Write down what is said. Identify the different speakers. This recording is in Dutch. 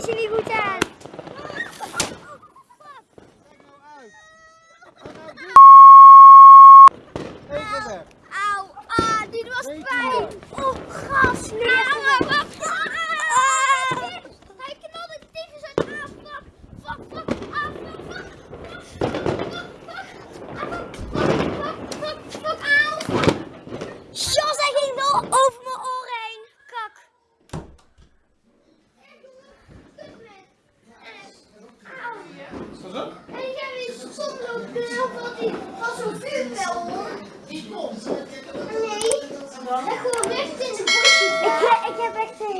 Speaker 1: is er niet goed aan.
Speaker 2: Even weg.
Speaker 1: Auw, ah, dit was pijn. Heel veel van zo'n vuurpijl hoor. Nee, leg gewoon recht in de bosjes. Ik, ik heb echt een